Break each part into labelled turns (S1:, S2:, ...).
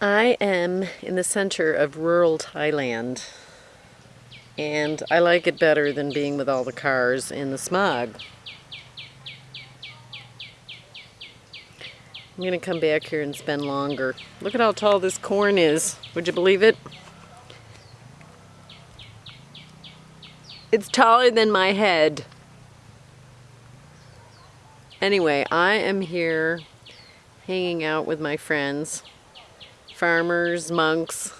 S1: I am in the center of rural Thailand and I like it better than being with all the cars in the smog. I'm gonna come back here and spend longer. Look at how tall this corn is. Would you believe it? It's taller than my head. Anyway, I am here hanging out with my friends farmers, monks,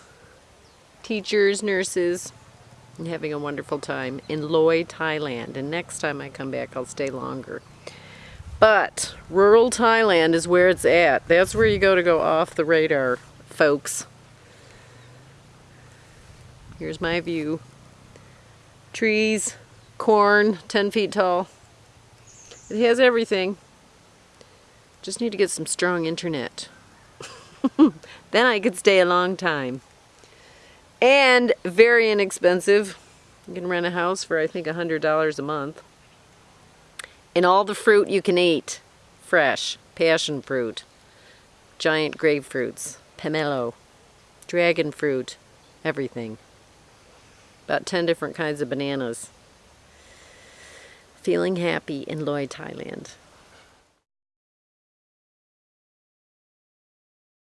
S1: teachers, nurses, and having a wonderful time in Loei, Thailand. And next time I come back, I'll stay longer. But rural Thailand is where it's at. That's where you go to go off the radar, folks. Here's my view. Trees, corn, 10 feet tall. It has everything. Just need to get some strong internet. then I could stay a long time. And very inexpensive. You can rent a house for I think $100 a month. And all the fruit you can eat. Fresh. Passion fruit. Giant grapefruits. Pomelo. Dragon fruit. Everything. About 10 different kinds of bananas. Feeling happy in Loei, Thailand.